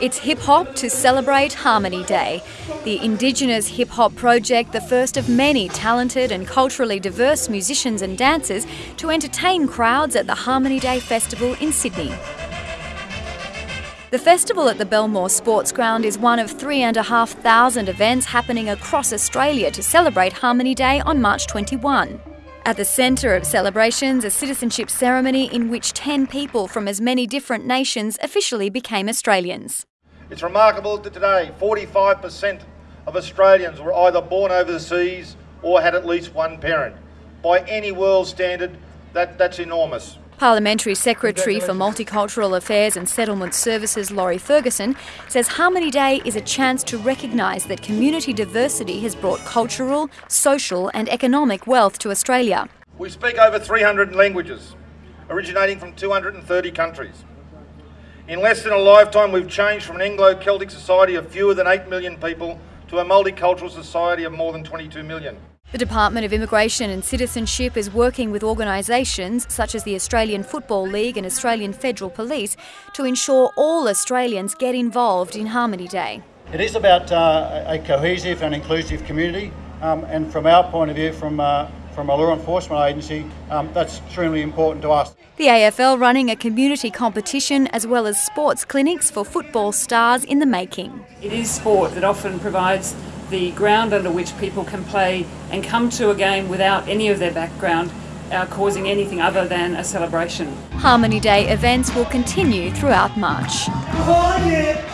It's hip hop to celebrate Harmony Day, the Indigenous hip hop project, the first of many talented and culturally diverse musicians and dancers to entertain crowds at the Harmony Day Festival in Sydney. The festival at the Belmore Sports Ground is one of 3,500 events happening across Australia to celebrate Harmony Day on March 21. At the centre of celebrations, a citizenship ceremony in which 10 people from as many different nations officially became Australians. It's remarkable that today 45% of Australians were either born overseas or had at least one parent. By any world standard, that, that's enormous. Parliamentary Secretary for Multicultural Affairs and Settlement Services Laurie Ferguson says Harmony Day is a chance to recognise that community diversity has brought cultural, social and economic wealth to Australia. We speak over 300 languages, originating from 230 countries. In less than a lifetime, we've changed from an Anglo Celtic society of fewer than 8 million people to a multicultural society of more than 22 million. The Department of Immigration and Citizenship is working with organisations such as the Australian Football League and Australian Federal Police to ensure all Australians get involved in Harmony Day. It is about uh, a cohesive and inclusive community, um, and from our point of view, from uh, from a law enforcement agency, um, that's extremely important to us. The AFL running a community competition as well as sports clinics for football stars in the making. It is sport that often provides the ground under which people can play and come to a game without any of their background uh, causing anything other than a celebration. Harmony Day events will continue throughout March. Everybody scream!